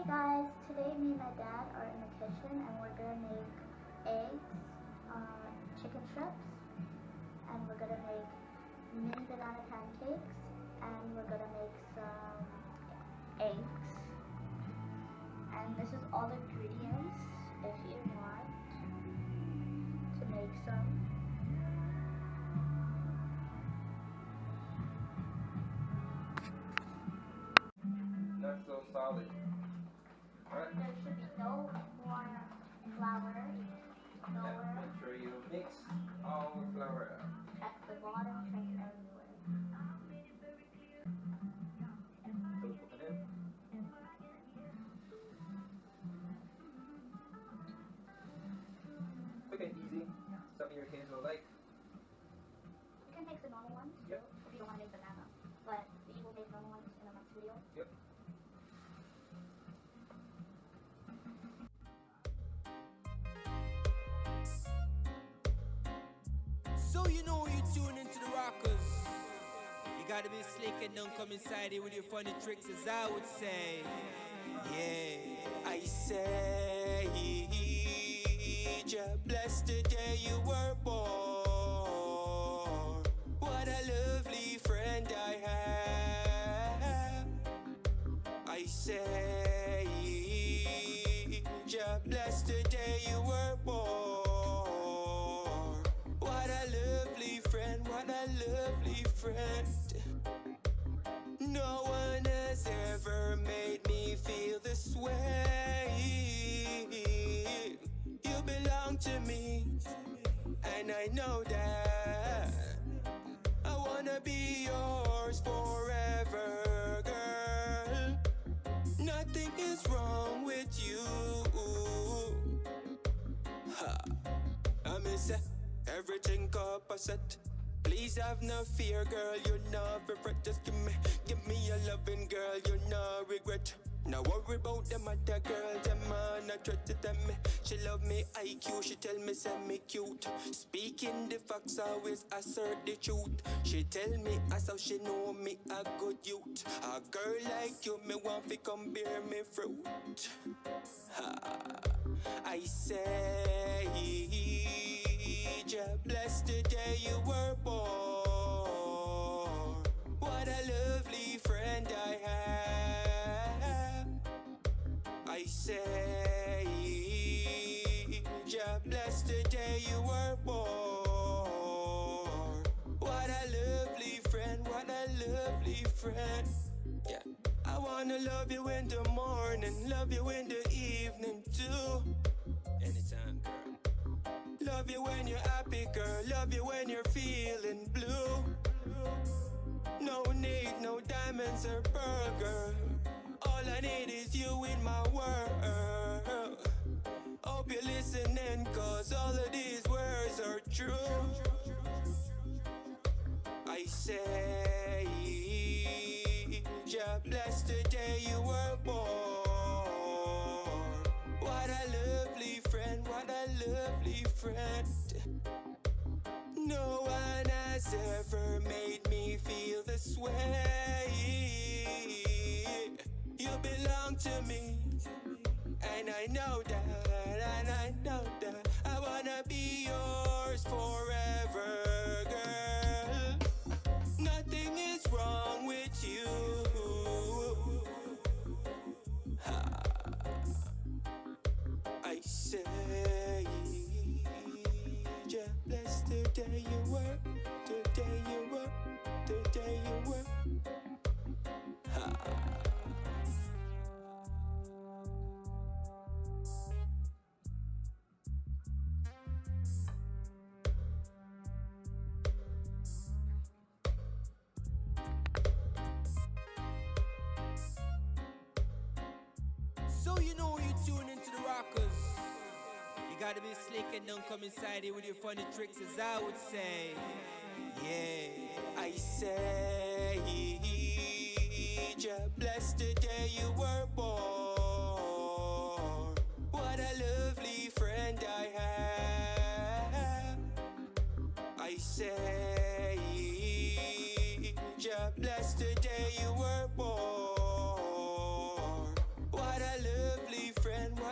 Hey guys, today me and my dad are in the kitchen and we're gonna make eggs, uh, chicken strips, and we're gonna make mini banana pancakes, and we're gonna make some eggs. And this is all the ingredients if you want to make some. Not so solid. There should be no more tune into the rockers. You gotta be slick and don't come inside here with your funny tricks, as I would say. Yeah, I say, just bless the day you were born. Lovely friend. No one has ever made me feel this way. You belong to me, and I know that. I wanna be yours forever, girl. Nothing is wrong with you. Ha. I miss it. Everything opposite. Please have no fear, girl. You no regret. Just give me, give me your loving, girl. You no regret. No worry about them other girls, them man I try to tell me She love me IQ, she tell me send me cute Speaking the facts, always assert the truth She tell me as how she know me a good youth A girl like you, me want to come bear me fruit ha. I say, just bless the day you were lovely friend. Yeah. I wanna love you in the morning, love you in the evening too. Anytime, girl. Love you when you're happy, girl. Love you when you're feeling blue. No need, no diamonds or girl. All I need is you in my world. Hope you're listening, cause all of these words are true. I say, just the day you were born. What a lovely friend, what a lovely friend. No one has ever made me feel this way. You belong to me, and I know that, and I know that. I wanna be yours forever, So you know you tune into the rockers. You gotta be slick and don't come inside here with your funny tricks, as I would say. Yeah, I say, just bless the day you were born. What a lovely friend I have. I say, just bless the day you were born.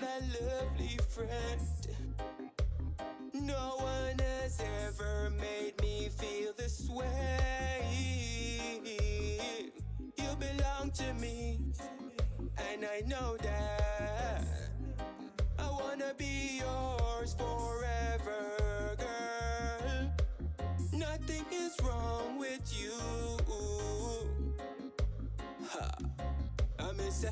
Lovely friend. No one has ever made me feel this way. You belong to me, and I know that. I wanna be yours forever, girl. Nothing is wrong with you. Ha. I miss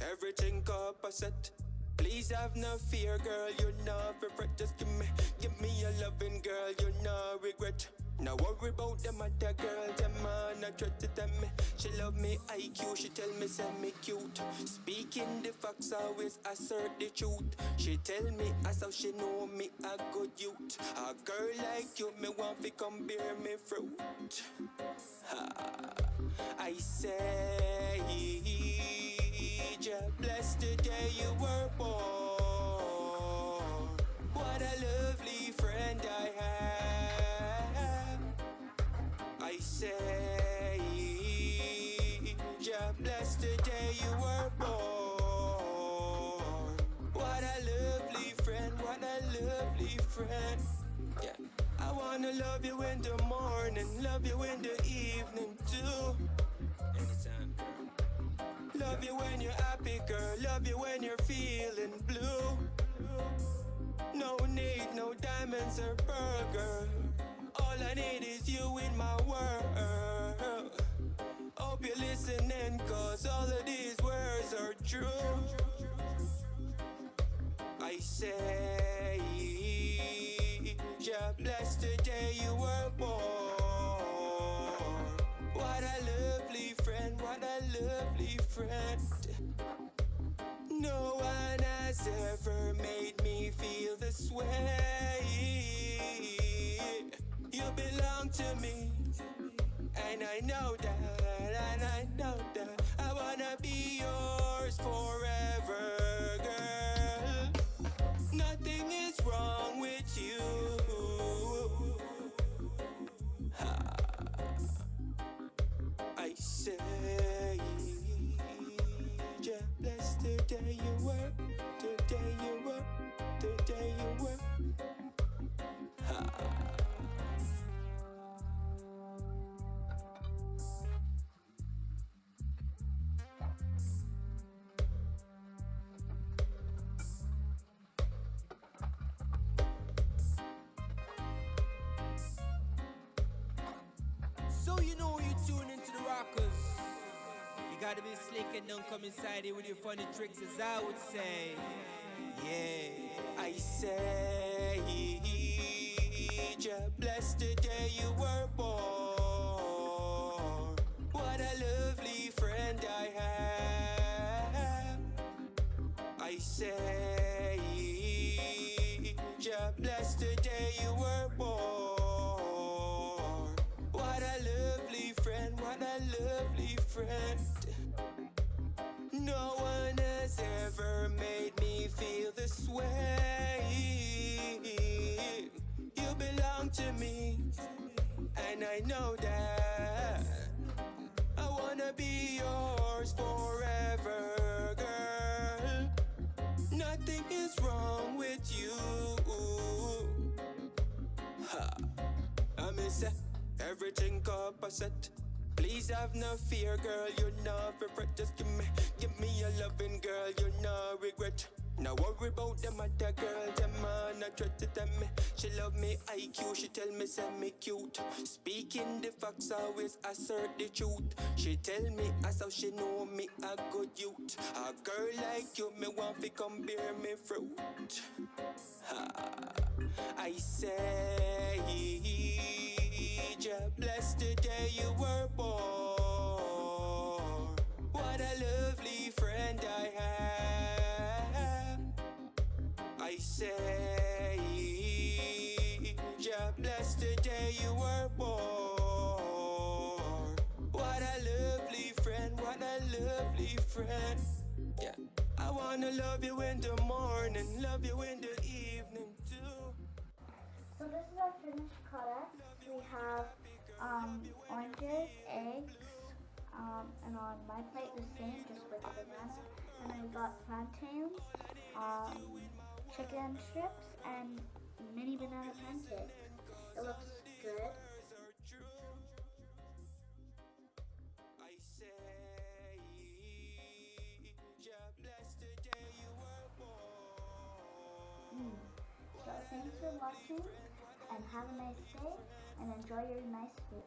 everything opposite. Please have no fear, girl. You're not regret. Just give me, give me your loving, girl. You're no regret. Now worry about them other girls, them man I try to tell me She love me IQ, she tell me send me cute Speaking the facts, always assert the truth She tell me as how she know me a good youth A girl like you, me want to come bear me fruit ha. I say, just bless the day you were born What a lovely friend I have I say, just bless the day you were born. What a lovely friend, what a lovely friend. Yeah, I wanna love you in the morning, love you in the evening too. Love you when you're happy, girl. Love you when you're feeling blue. No need, no diamonds or pearl, girl. All I need is you in my world. Hope you're listening, cause all of these words are true. I say, friend. No one has ever made me feel this way. You belong to me, and I know that, and I know that. I wanna be yours forever, girl. Nothing is wrong with you. I say, So you know you tune into the rockers. You gotta be slick and don't come inside here with your funny tricks, as I would say. Yeah. I say, just bless the day know that. I wanna be yours forever, girl. Nothing is wrong with you. Ha. I miss everything opposite. Please have no fear, girl. You're not regret. Just give me, give me your loving, girl. You're not regret. Now worry about them other girls, them man I try to tell me. She love me IQ, she tell me send me cute. Speaking the facts, always assert the truth. She tell me as how she know me a good youth. A girl like you, me want to come bear me fruit. Ha. I say, just bless the day you were born friend. Yeah, I wanna love you in the morning, love you in the evening too. So this is our finished product. We have um, oranges, eggs, um, and on my plate the same, just with the banana. And then we got plantains, um, chicken strips, and And have a nice day, and enjoy your nice food.